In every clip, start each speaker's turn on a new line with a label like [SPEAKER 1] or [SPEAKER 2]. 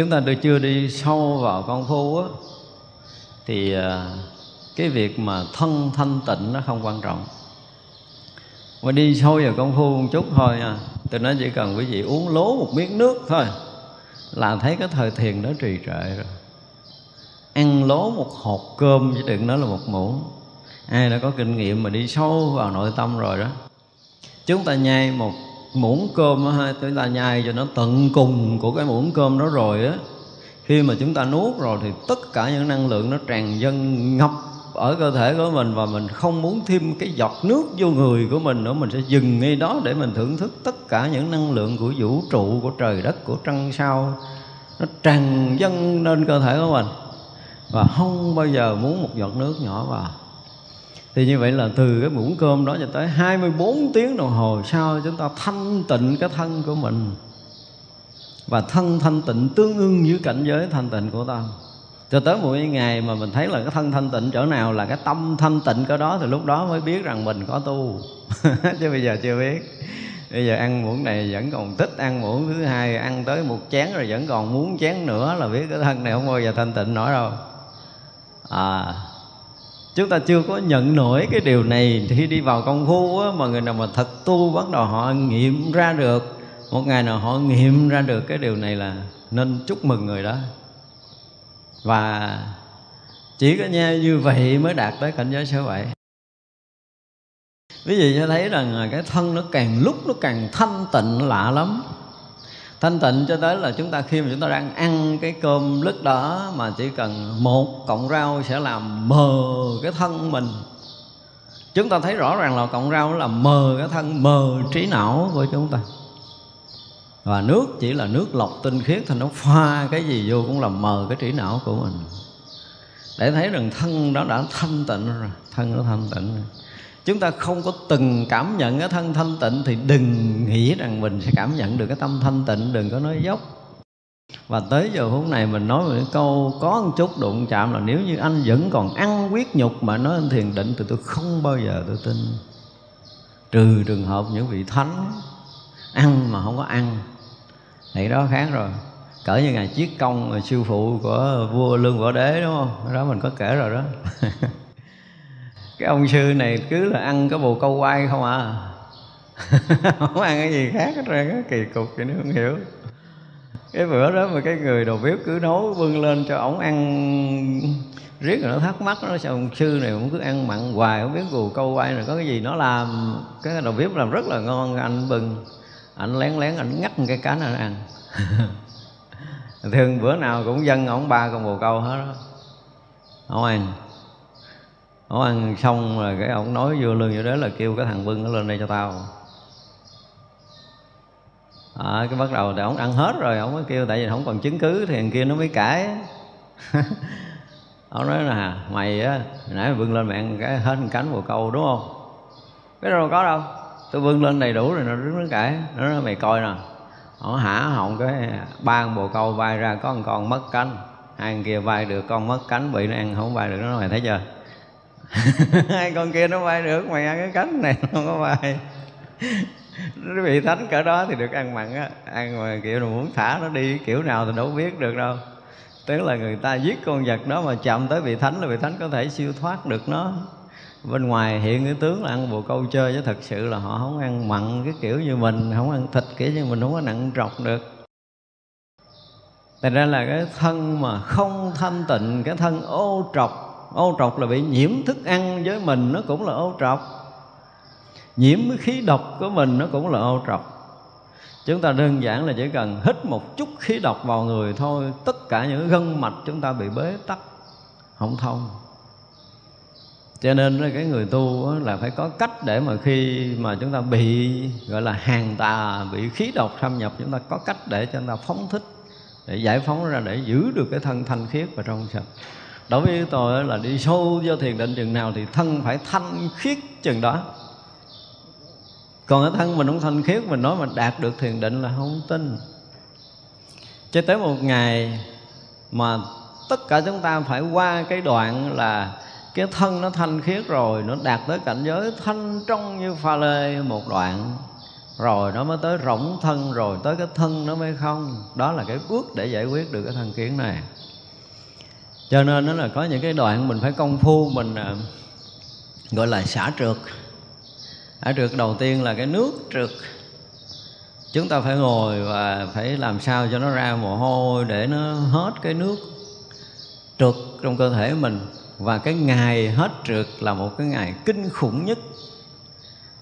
[SPEAKER 1] chúng ta chưa đi sâu vào công phu á, thì à, cái việc mà thân thanh tịnh nó không quan trọng. Mà đi sâu vào công phu một chút thôi à, nha tôi nói chỉ cần quý vị uống lố một miếng nước thôi là thấy cái thời thiền đó trì trệ rồi. Ăn lố một hột cơm chứ đừng nói là một muỗng. Ai đã có kinh nghiệm mà đi sâu vào nội tâm rồi đó. Chúng ta nhai một muỗng cơm ha chúng ta nhai cho nó tận cùng của cái muỗng cơm đó rồi á. Khi mà chúng ta nuốt rồi thì tất cả những năng lượng nó tràn dâng ngập ở cơ thể của mình và mình không muốn thêm cái giọt nước vô người của mình nữa. Mình sẽ dừng ngay đó để mình thưởng thức tất cả những năng lượng của vũ trụ, của trời đất, của trăng sao. Nó tràn dâng lên cơ thể của mình. Và không bao giờ muốn một giọt nước nhỏ vào thì như vậy là từ cái muỗng cơm đó cho tới 24 tiếng đồng hồ sau chúng ta thanh tịnh cái thân của mình. Và thân thanh tịnh tương ưng với cảnh giới thanh tịnh của ta. Cho tới một ngày mà mình thấy là cái thân thanh tịnh chỗ nào là cái tâm thanh tịnh cái đó thì lúc đó mới biết rằng mình có tu. Chứ bây giờ chưa biết. Bây giờ ăn muỗng này vẫn còn thích ăn muỗng thứ hai, ăn tới một chén rồi vẫn còn muốn chén nữa là biết cái thân này không bao giờ thanh tịnh nổi đâu. À chúng ta chưa có nhận nổi cái điều này thì khi đi vào công phu á, mà người nào mà thật tu bắt đầu họ nghiệm ra được. Một ngày nào họ nghiệm ra được cái điều này là nên chúc mừng người đó. Và chỉ có nghe như vậy mới đạt tới cảnh giới số vậy ví dụ cho thấy rằng cái thân nó càng lúc nó càng thanh tịnh lạ lắm thanh tịnh cho tới là chúng ta khi mà chúng ta đang ăn cái cơm lứt đó mà chỉ cần một cọng rau sẽ làm mờ cái thân mình. Chúng ta thấy rõ ràng là cọng rau là mờ cái thân, mờ trí não của chúng ta. Và nước chỉ là nước lọc tinh khiết thì nó pha cái gì vô cũng làm mờ cái trí não của mình. Để thấy rằng thân đó đã thanh tịnh rồi, thân nó thanh tịnh rồi chúng ta không có từng cảm nhận cái thân thanh tịnh thì đừng nghĩ rằng mình sẽ cảm nhận được cái tâm thanh tịnh, đừng có nói dốc. Và tới giờ phút này mình nói một cái câu có một chút đụng chạm là nếu như anh vẫn còn ăn quyết nhục mà nói anh thiền định thì tôi không bao giờ tôi tin. Trừ trường hợp những vị thánh ăn mà không có ăn. Thì đó khác rồi. Cỡ như ngày chiếc công siêu phụ của vua lương võ đế, đúng không? Đó mình có kể rồi đó. cái ông sư này cứ là ăn cái bồ câu quay không à. Không ăn cái gì khác hết ra cái kỳ cục vậy nó không hiểu. Cái bữa đó mà cái người đầu bếp cứ nấu bưng lên cho ổng ăn riết rồi nó thắc mắc, nó sao ông sư này cũng cứ ăn mặn hoài, không biết bồ câu quay này có cái gì. Nó làm, cái đầu bếp làm rất là ngon, anh bưng anh lén lén anh ngắt cái cá anh ăn. Thường bữa nào cũng dân ổng ba con bồ câu hết đó không ăn nó ăn xong rồi cái ông nói vô lương vô đó là kêu cái thằng bưng nó lên đây cho tao. À, cái bắt đầu thì ông ăn hết rồi ông mới kêu tại vì không còn chứng cứ thì thằng kia nó mới cãi ông nói là mày á nãy mày bưng lên mày ăn cái hết cánh bồ câu đúng không? Cái đâu có đâu tôi bưng lên đầy đủ rồi nó đứng nó cãi nó nói mày coi nè họ hả họng cái ba con bồ câu vai ra có một con mất cánh hai con kia vai được con mất cánh bị nó ăn không vai được. Nó nói mày thấy chưa? Hai con kia nó bay được, mày ăn cái cánh này không có bay. Nó bị thánh cỡ đó thì được ăn mặn á. Ăn mà kiểu là muốn thả nó đi, kiểu nào thì đâu biết được đâu. Tức là người ta giết con vật đó mà chạm tới vị thánh là vị thánh có thể siêu thoát được nó. Bên ngoài hiện cái tướng là ăn bồ câu chơi chứ thật sự là họ không ăn mặn cái kiểu như mình, không ăn thịt kiểu như mình, không có nặng trọc được. Thành ra là cái thân mà không thanh tịnh, Cái thân ô trọc ô trọc là bị nhiễm thức ăn với mình, nó cũng là ô trọc. Nhiễm khí độc của mình, nó cũng là ô trọc. Chúng ta đơn giản là chỉ cần hít một chút khí độc vào người thôi, tất cả những gân mạch chúng ta bị bế tắc, không thông. Cho nên cái người tu là phải có cách để mà khi mà chúng ta bị, gọi là, hàng tà, bị khí độc xâm nhập, chúng ta có cách để cho chúng ta phóng thích, để giải phóng ra, để giữ được cái thân thanh khiết và trong sạch đối với tôi là đi sâu vô thiền định chừng nào thì thân phải thanh khiết chừng đó. Còn cái thân mình không thanh khiết, mình nói mình đạt được thiền định là không tin. Cho tới một ngày mà tất cả chúng ta phải qua cái đoạn là cái thân nó thanh khiết rồi, nó đạt tới cảnh giới thanh trong như pha lê một đoạn, rồi nó mới tới rỗng thân, rồi tới cái thân nó mới không. Đó là cái bước để giải quyết được cái thân kiến này cho nên nó là có những cái đoạn mình phải công phu mình à, gọi là xả trượt. Xả trượt đầu tiên là cái nước trượt. Chúng ta phải ngồi và phải làm sao cho nó ra mồ hôi để nó hết cái nước trượt trong cơ thể mình. Và cái ngày hết trượt là một cái ngày kinh khủng nhất.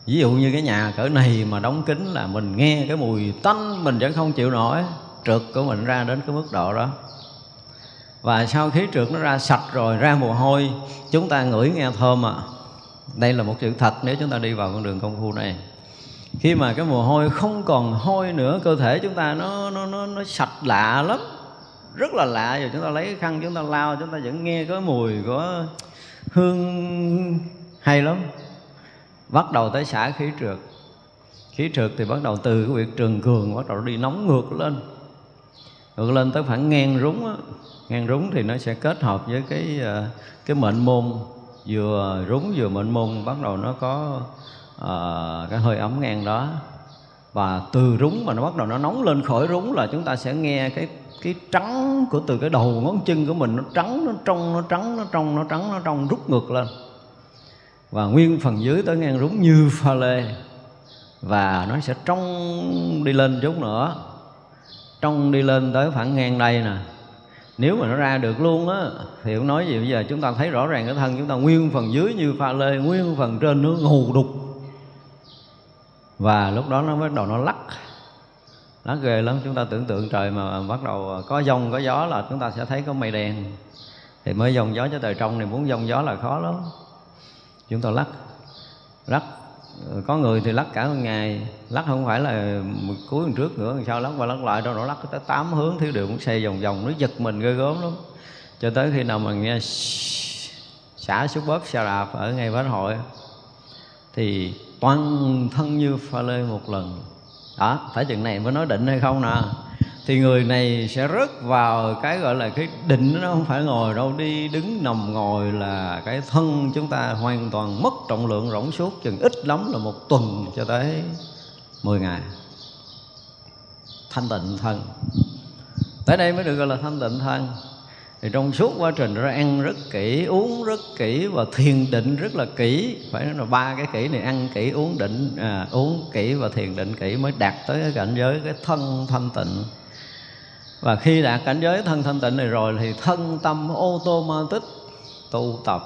[SPEAKER 1] Ví dụ như cái nhà cỡ này mà đóng kín là mình nghe cái mùi tanh mình vẫn không chịu nổi trượt của mình ra đến cái mức độ đó và sau khí trượt nó ra sạch rồi ra mồ hôi chúng ta ngửi nghe thơm à đây là một sự thật nếu chúng ta đi vào con đường công phu này. Khi mà cái mồ hôi không còn hôi nữa cơ thể chúng ta nó nó nó, nó sạch lạ lắm. Rất là lạ rồi chúng ta lấy cái khăn chúng ta lao chúng ta vẫn nghe có mùi có hương hay lắm. Bắt đầu tới xả khí trượt. Khí trượt thì bắt đầu từ cái việc trường cường bắt đầu đi nóng ngược lên. Ngược lên tới khoảng ngang rúng á ngang rúng thì nó sẽ kết hợp với cái ờ, cái mệnh môn. Vừa rúng vừa mệnh môn bắt đầu nó có uh, cái hơi ấm ngang đó. Và từ rúng mà nó bắt đầu nó nóng lên khỏi rúng là chúng ta sẽ nghe cái cái trắng của từ cái đầu ngón chân của mình nó trắng nó trong nó trắng nó trong nó trắng nó trong rút ngược lên. Và nguyên phần dưới tới ngang rúng như pha lê. Và nó sẽ trong đi lên chút nữa. Trong đi lên tới phản ngang đây nè nếu mà nó ra được luôn á, thì cũng nói gì, bây giờ chúng ta thấy rõ ràng cái thân chúng ta nguyên phần dưới như pha lê, nguyên phần trên nó ngù đục. Và lúc đó nó bắt đầu nó lắc. Lắc ghê lắm, chúng ta tưởng tượng trời mà bắt đầu có giông, có gió là chúng ta sẽ thấy có mây đen. Thì mới dòng gió cho trời trong này muốn dông gió là khó lắm. Chúng ta lắc lắc Ờ, có người thì lắc cả một ngày. Lắc không phải là một cuối lần trước nữa. Sau lắc qua lắc lại? Đâu nó lắc tới tám hướng, thiếu điều cũng xây vòng vòng. Nó giật mình ghê gớm lắm. Cho tới khi nào mà nghe xả xúc bóp xa đạp ở ngay bến hội thì toàn thân như pha lê một lần. Đó, phải chừng này mới nói định hay không nè? Thì người này sẽ rớt vào cái gọi là cái định nó không phải ngồi đâu đi đứng nằm ngồi là cái thân chúng ta hoàn toàn mất trọng lượng rỗng suốt chừng ít lắm là một tuần cho tới 10 ngày. Thanh tịnh thân. Tới đây mới được gọi là thanh tịnh thân. Thì trong suốt quá trình đó ăn rất kỹ uống rất kỹ và thiền định rất là kỹ. Phải nói là ba cái kỹ này ăn kỹ uống định à, uống kỹ và thiền định kỹ mới đạt tới cái cảnh giới cái thân thanh tịnh và khi đạt cảnh giới thân thanh tịnh này rồi thì thân tâm ô tô ma tích tu tập.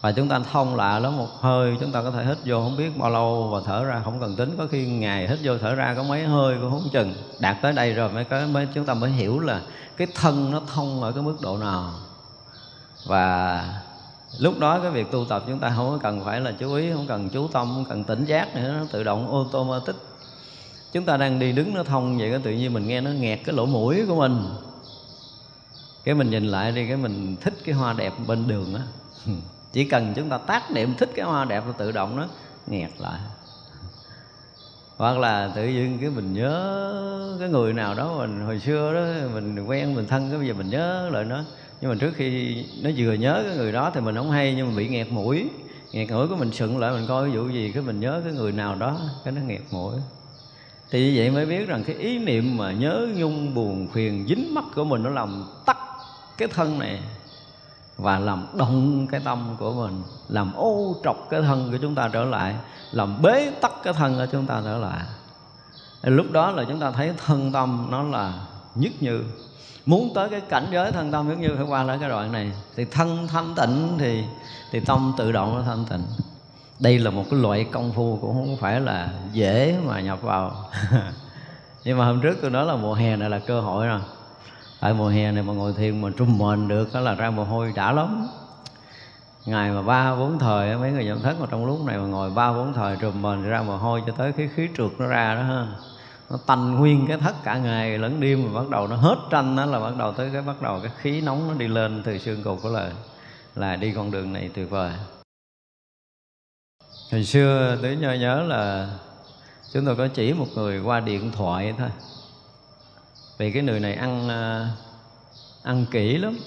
[SPEAKER 1] Và chúng ta thông lạ lắm, một hơi chúng ta có thể hít vô không biết bao lâu và thở ra không cần tính. Có khi ngày hít vô thở ra có mấy hơi cũng không chừng. Đạt tới đây rồi mới có, mới chúng ta mới hiểu là cái thân nó thông ở cái mức độ nào. Và lúc đó cái việc tu tập chúng ta không cần phải là chú ý, không cần chú tâm, không cần tỉnh giác nữa, nó tự động automatic chúng ta đang đi đứng nó thông vậy đó, tự nhiên mình nghe nó nghẹt cái lỗ mũi của mình. Cái mình nhìn lại đi, cái mình thích cái hoa đẹp bên đường á. Chỉ cần chúng ta tác niệm thích cái hoa đẹp là tự động nó nghẹt lại. Hoặc là tự nhiên cái mình nhớ cái người nào đó mình, hồi xưa đó, mình quen, mình thân, cái bây giờ mình nhớ lại nó. Nhưng mà trước khi nó vừa nhớ cái người đó thì mình không hay, nhưng mà bị nghẹt mũi. Nghẹt mũi của mình sững lại, mình coi ví dụ gì, cái mình nhớ cái người nào đó, cái nó nghẹt mũi thì như vậy mới biết rằng cái ý niệm mà nhớ nhung buồn phiền dính mắt của mình nó làm tắt cái thân này và làm động cái tâm của mình, làm ô trọc cái thân của chúng ta trở lại, làm bế tắc cái thân của chúng ta trở lại. Lúc đó là chúng ta thấy thân tâm nó là nhất như muốn tới cái cảnh giới thân tâm nhất như phải qua lại cái đoạn này. Thì thân thanh tịnh thì thì tâm tự động nó thanh tịnh đây là một cái loại công phu cũng không phải là dễ mà nhập vào. Nhưng mà hôm trước tôi nói là mùa hè này là cơ hội rồi. Tại mùa hè này mà ngồi thiền mà trung mền được đó là ra mồ hôi đã lắm. Ngày mà ba, bốn thời mấy người nhận thức mà trong lúc này mà ngồi ba, bốn thời trùm mền ra mồ hôi cho tới cái khí trượt nó ra đó ha. Nó tanh nguyên cái thất cả ngày, lẫn đêm mà bắt đầu nó hết tranh đó là bắt đầu tới cái bắt đầu cái khí nóng nó đi lên từ xương cột của lời, là đi con đường này tuyệt vời hồi xưa tôi nhớ nhớ là chúng tôi có chỉ một người qua điện thoại thôi. Vì cái người này ăn à, ăn kỹ lắm.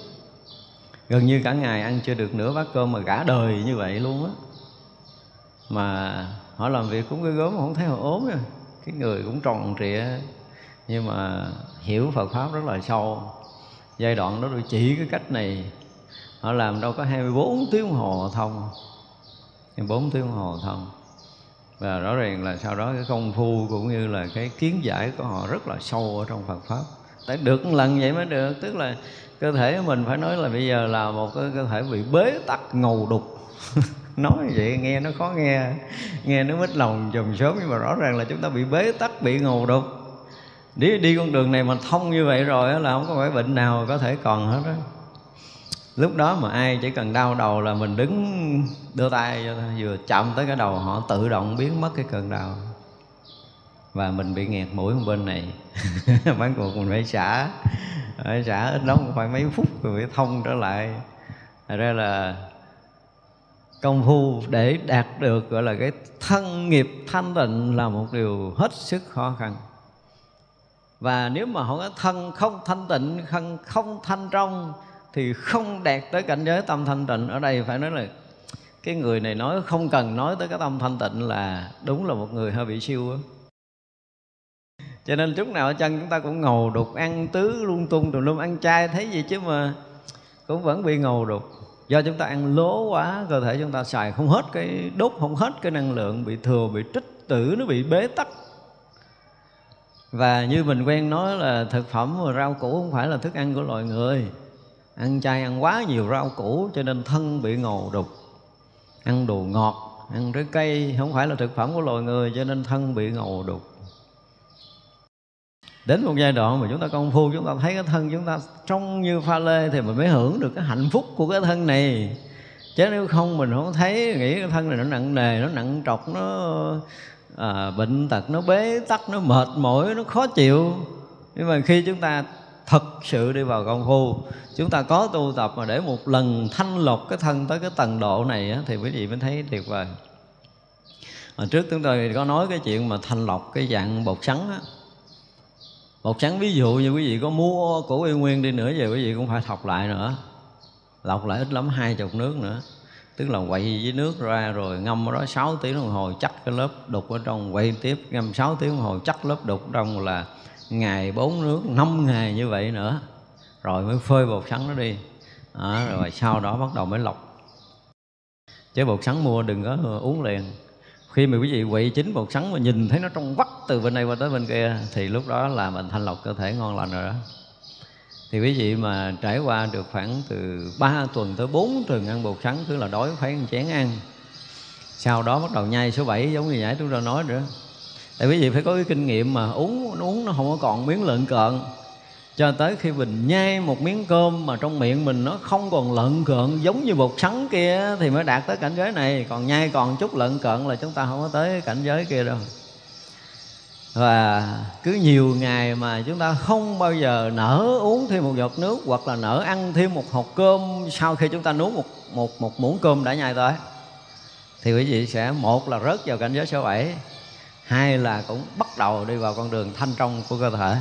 [SPEAKER 1] Gần như cả ngày ăn chưa được nửa bát cơm mà cả đời như vậy luôn á. Mà họ làm việc cũng ghê gớm không thấy họ ốm nha. Cái người cũng tròn trịa. Nhưng mà hiểu Phật pháp rất là sâu. Giai đoạn đó tôi chỉ cái cách này. Họ làm đâu có 24 tiếng hồ thông 24 tiếng hồ thông và rõ ràng là sau đó cái công phu cũng như là cái kiến giải của họ rất là sâu ở trong Phật pháp. Tại được một lần vậy mới được, tức là cơ thể của mình phải nói là bây giờ là một cái cơ thể bị bế tắc, ngầu đục. Nói vậy nghe nó khó nghe nghe nó mít lòng chùm sớm nhưng mà rõ ràng là chúng ta bị bế tắc, bị ngầu đục. Đi đi con đường này mà thông như vậy rồi là không có phải bệnh nào có thể còn hết đó lúc đó mà ai chỉ cần đau đầu là mình đứng, đưa tay vừa chạm tới cái đầu, họ tự động biến mất cái cơn đau. Và mình bị nghẹt mũi một bên này. Bán cuộc mình phải xả phải xả ít lắm cũng phải mấy phút rồi phải thông trở lại. Thật ra là công phu để đạt được, gọi là cái thân nghiệp thanh tịnh là một điều hết sức khó khăn. Và nếu mà không có thân không thanh tịnh, thân không thanh trong thì không đạt tới cảnh giới tâm thanh tịnh. Ở đây phải nói là cái người này nói không cần nói tới cái tâm thanh tịnh là đúng là một người hơi bị siêu á. Cho nên chút nào ở chân chúng ta cũng ngầu đục, ăn tứ lung tung tùm lum ăn chay, thấy gì chứ mà cũng vẫn bị ngầu đục. Do chúng ta ăn lố quá, cơ thể chúng ta xài không hết cái đốt, không hết cái năng lượng, bị thừa, bị trích tử, nó bị bế tắc. Và như mình quen nói là thực phẩm và rau củ không phải là thức ăn của loài người ăn chay ăn quá nhiều rau củ cho nên thân bị ngầu đục. Ăn đồ ngọt ăn trái cây không phải là thực phẩm của loài người cho nên thân bị ngầu đục. Đến một giai đoạn mà chúng ta công phu chúng ta thấy cái thân chúng ta trong như pha lê thì mình mới hưởng được cái hạnh phúc của cái thân này. Chứ nếu không mình không thấy nghĩ cái thân này nó nặng nề nó nặng trọc nó à, bệnh tật nó bế tắc nó mệt mỏi nó khó chịu. Nhưng mà khi chúng ta thật sự đi vào công phu chúng ta có tu tập mà để một lần thanh lọc cái thân tới cái tầng độ này á, thì quý vị mới thấy tuyệt vời. Hồi trước chúng tôi có nói cái chuyện mà thanh lọc cái dạng bột sắn á. Bột sắn ví dụ như quý vị có mua của y nguyên đi nữa về quý vị cũng phải thọc lại nữa. Lọc lại ít lắm hai chục nước nữa. Tức là quậy với nước ra rồi ngâm ở đó 6 tiếng đồng hồ chắc cái lớp đục ở trong quay tiếp ngâm 6 tiếng đồng hồ chắc lớp đục trong là ngày bốn nước năm ngày như vậy nữa. Rồi mới phơi bột sắn nó đi. À, rồi sau đó bắt đầu mới lọc. Chứ bột sắn mua đừng có uống liền. Khi mà quý vị quậy chín bột sắn mà nhìn thấy nó trong vắt từ bên này qua tới bên kia thì lúc đó là mình thanh lọc cơ thể ngon lành rồi đó. Thì quý vị mà trải qua được khoảng từ 3 tuần tới 4 tuần ăn bột sắn cứ là đói phải ăn chén ăn. Sau đó bắt đầu nhai số 7 giống như nãy chúng ta nói nữa tại quý vị phải có cái kinh nghiệm mà uống uống nó không có còn miếng lợn cợn. Cho tới khi mình nhai một miếng cơm mà trong miệng mình nó không còn lợn cợn giống như bột sắn kia thì mới đạt tới cảnh giới này. Còn nhai còn chút lợn cợn là chúng ta không có tới cảnh giới kia đâu. Và cứ nhiều ngày mà chúng ta không bao giờ nở uống thêm một giọt nước hoặc là nở ăn thêm một hộp cơm sau khi chúng ta nuốt một một một muỗng cơm đã nhai tới, thì quý vị sẽ, một là rớt vào cảnh giới số 7 hai là cũng bắt đầu đi vào con đường thanh trong của cơ thể.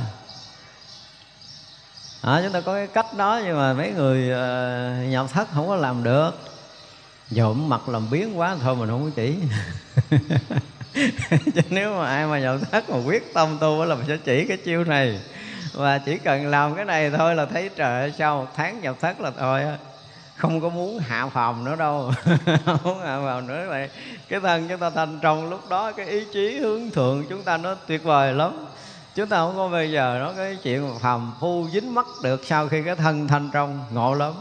[SPEAKER 1] À, chúng ta có cái cách đó nhưng mà mấy người uh, nhập thất không có làm được. Nhộm mặt làm biến quá thôi mình không có chỉ. Chứ nếu mà ai mà nhập thất mà quyết tâm tu là mình sẽ chỉ cái chiêu này. Và chỉ cần làm cái này thôi là thấy trời ơi sau một tháng nhập thất là thôi không có muốn hạ phòng nữa đâu. Không muốn hạ phòng nữa vậy cái thân chúng ta thành trong lúc đó cái ý chí hướng thượng chúng ta nó tuyệt vời lắm. Chúng ta không có bây giờ nó cái chuyện phàm phu dính mắt được sau khi cái thân thanh trong. Ngộ lắm.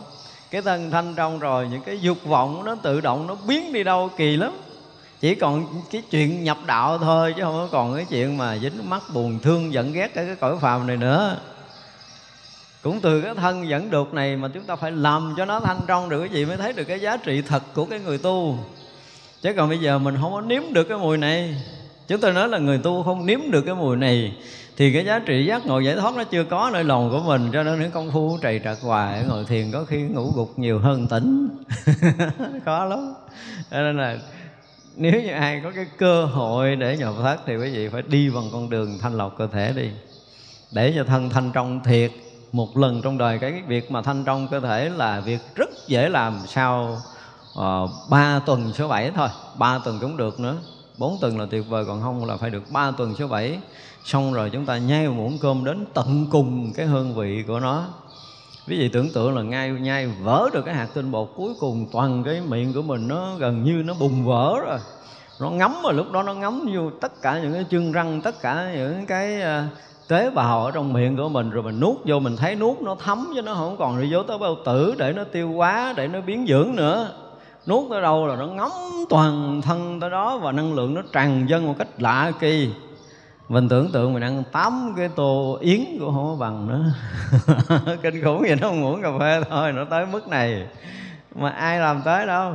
[SPEAKER 1] Cái thân thanh trong rồi những cái dục vọng nó tự động nó biến đi đâu kỳ lắm. Chỉ còn cái chuyện nhập đạo thôi chứ không có còn cái chuyện mà dính mắt buồn thương giận ghét cái, cái cõi phàm này nữa cũng từ cái thân dẫn đục này mà chúng ta phải làm cho nó thanh trong được cái gì mới thấy được cái giá trị thật của cái người tu. Chứ còn bây giờ mình không có nếm được cái mùi này. Chúng tôi nói là người tu không nếm được cái mùi này, thì cái giá trị giác ngộ giải thoát nó chưa có nơi lòng của mình, cho nên những công phu trầy trật hoài ngồi thiền có khi ngủ gục nhiều hơn tỉnh. Khó lắm. Cho nên là nếu như ai có cái cơ hội để nhập thất thì quý vị phải đi bằng con đường thanh lọc cơ thể đi. Để cho thân thanh trong thiệt một lần trong đời. Cái việc mà thanh trong cơ thể là việc rất dễ làm sau uh, tuần số 7 thôi. Ba tuần cũng được nữa. Bốn tuần là tuyệt vời còn không là phải được ba tuần số bảy. Xong rồi chúng ta nhai một muỗng cơm đến tận cùng cái hương vị của nó. Quý vị tưởng tượng là ngay nhai vỡ được cái hạt tinh bột cuối cùng toàn cái miệng của mình nó gần như nó bùng vỡ rồi. Nó ngấm mà lúc đó nó ngấm vô tất cả những cái chân răng tất cả những cái ờ, tế bào ở trong miệng của mình, rồi mình nuốt vô, mình thấy nuốt nó thấm chứ nó không còn đi vô tới bao tử để nó tiêu hóa, để nó biến dưỡng nữa. Nuốt tới đâu là nó ngấm toàn thân tới đó và năng lượng nó tràn dân một cách lạ kỳ. Mình tưởng tượng mình ăn tám cái tô yến của không có bằng nữa. Kinh khủng vậy nó không uống cà phê thôi, nó tới mức này. Mà ai làm tới đâu?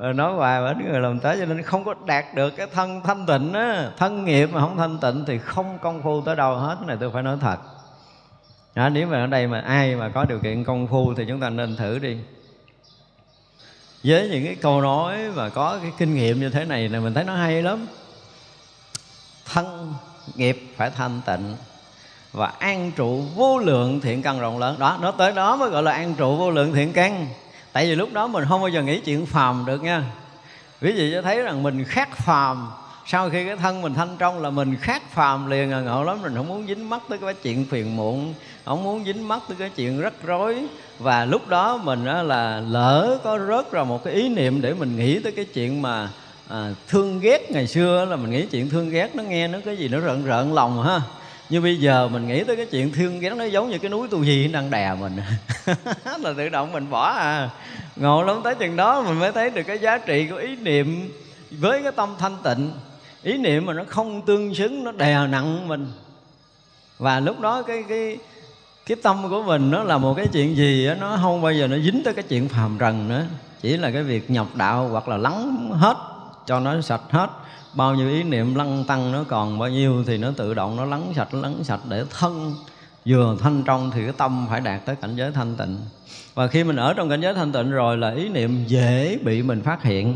[SPEAKER 1] Rồi nói hoài mà người làm tới cho nên không có đạt được cái thân thanh tịnh á. Thân nghiệp mà không thanh tịnh thì không công phu tới đâu hết cái này tôi phải nói thật. Đó, nếu mà ở đây mà ai mà có điều kiện công phu thì chúng ta nên thử đi. Với những cái câu nói và có cái kinh nghiệm như thế này là mình thấy nó hay lắm. Thân nghiệp phải thanh tịnh và an trụ vô lượng thiện căn rộng lớn. Đó nó tới đó mới gọi là an trụ vô lượng thiện căn tại vì lúc đó mình không bao giờ nghĩ chuyện phàm được nha. Quý vị cho thấy rằng mình khác phàm. Sau khi cái thân mình thanh trong là mình khác phàm liền à. Ngộ lắm mình không muốn dính mắt tới cái chuyện phiền muộn không muốn dính mắt tới cái chuyện rắc rối. Và lúc đó mình là lỡ có rớt ra một cái ý niệm để mình nghĩ tới cái chuyện mà à, thương ghét ngày xưa là mình nghĩ chuyện thương ghét nó nghe nó cái gì nó rợn rợn lòng ha như bây giờ mình nghĩ tới cái chuyện thương ghét nó giống như cái núi tu gì đang đè mình. Là tự động mình bỏ à. Ngộ lắm tới chừng đó mình mới thấy được cái giá trị của ý niệm với cái tâm thanh tịnh. Ý niệm mà nó không tương xứng nó đè nặng mình. Và lúc đó cái cái cái tâm của mình nó là một cái chuyện gì đó, nó không bao giờ nó dính tới cái chuyện phàm trần nữa. Chỉ là cái việc nhập đạo hoặc là lắng hết cho nó sạch hết. Bao nhiêu ý niệm lăng tăng nó còn bao nhiêu thì nó tự động nó lắng sạch lắng sạch để thân. Vừa thanh trong thì cái tâm phải đạt tới cảnh giới thanh tịnh. Và khi mình ở trong cảnh giới thanh tịnh rồi là ý niệm dễ bị mình phát hiện.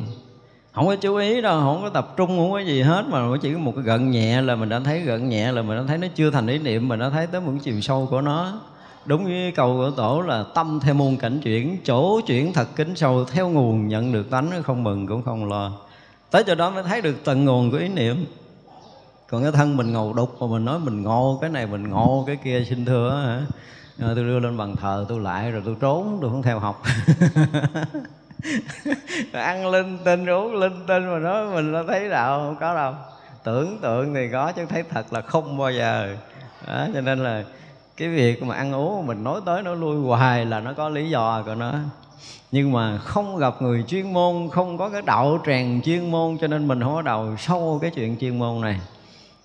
[SPEAKER 1] Không có chú ý đâu, không có tập trung, không có gì hết, mà chỉ có một cái gận nhẹ là mình đã thấy gận nhẹ, là mình đã thấy nó chưa thành ý niệm, mình đã thấy tới một chiều sâu của nó. Đúng với câu của tổ là tâm theo môn cảnh chuyển, chỗ chuyển thật kính sâu, theo nguồn nhận được tánh, không mừng cũng không lo tới chỗ đó mới thấy được tận nguồn của ý niệm. Còn cái thân mình ngầu đục mà mình nói mình ngộ cái này mình ngộ cái kia xin thưa hả? Rồi tôi đưa lên bàn thờ tôi lại rồi tôi trốn tôi không theo học. Ăn linh tinh uống linh tinh mà nói mình nó thấy đạo không có đâu. Tưởng tượng thì có chứ thấy thật là không bao giờ. Đó, cho nên là cái việc mà ăn uống mình nói tới nó lui hoài là nó có lý do của nó nhưng mà không gặp người chuyên môn, không có cái đạo tràng chuyên môn, cho nên mình không có đầu sâu cái chuyện chuyên môn này.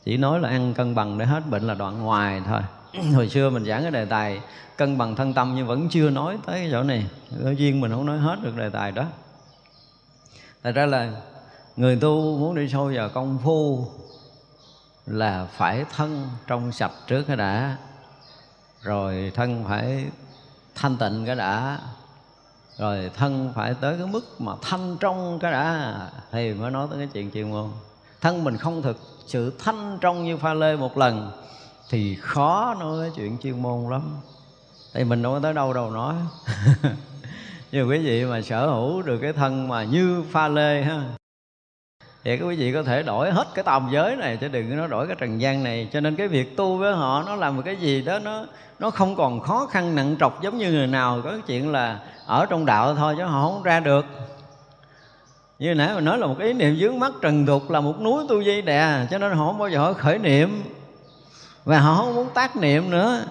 [SPEAKER 1] Chỉ nói là ăn cân bằng để hết bệnh là đoạn ngoài thôi. Hồi xưa mình giảng cái đề tài cân bằng thân tâm nhưng vẫn chưa nói tới cái chỗ này. Ở duyên mình không nói hết được đề tài đó. Thật ra là người tu muốn đi sâu vào công phu là phải thân trong sạch trước cái đã. Rồi thân phải thanh tịnh cái đã rồi thân phải tới cái mức mà thanh trong cái đã. Thì mới nói tới cái chuyện chuyên môn thân mình không thực, sự thanh trong như pha lê một lần, thì khó nói cái chuyện chuyên môn lắm. Thì mình đâu có tới đâu đâu nói. Nhưng quý vị mà sở hữu được cái thân mà như pha lê ha thì các quý vị có thể đổi hết cái tầm giới này, chứ đừng nó đổi cái trần gian này. Cho nên cái việc tu với họ, nó làm một cái gì đó, nó nó không còn khó khăn, nặng trọc giống như người nào. Có cái chuyện là ở trong đạo thôi, chứ họ không ra được. Như nãy mình nói là một ý niệm dướng mắt trần tục là một núi tu di đè, cho nên họ không bao giờ họ khởi niệm. Và họ không muốn tác niệm nữa.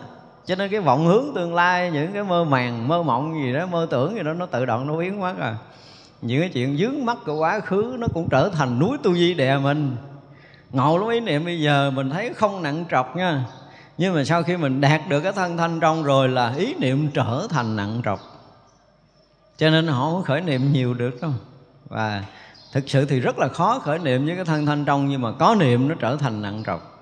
[SPEAKER 1] Cho nên cái vọng hướng tương lai, những cái mơ màng, mơ mộng gì đó, mơ tưởng gì đó, nó tự động nó biến mất à những cái chuyện dướng mắt của quá khứ nó cũng trở thành núi tu di đè mình. Ngộ lắm ý niệm bây giờ mình thấy không nặng trọc nha. Nhưng mà sau khi mình đạt được cái thân thanh trong rồi là ý niệm trở thành nặng trọc. Cho nên họ không khởi niệm nhiều được đâu. Và thực sự thì rất là khó khởi niệm với cái thân thanh trong nhưng mà có niệm nó trở thành nặng trọc.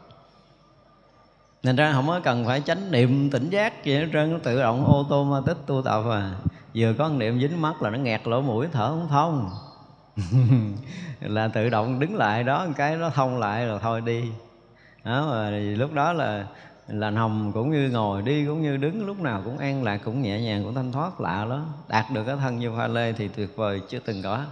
[SPEAKER 1] Nên ra không có cần phải chánh niệm tỉnh giác gì hết trơn, nó tự động ô tô ma tích tu tập à vừa có niệm dính mắt là nó nghẹt lỗ mũi thở không thông. Là tự động đứng lại đó một cái nó thông lại rồi thôi đi. Đó mà lúc đó là là nằm cũng như ngồi đi cũng như đứng lúc nào cũng an lạc cũng nhẹ nhàng cũng thanh thoát lạ đó đạt được cái thân như pha lê thì tuyệt vời chưa từng có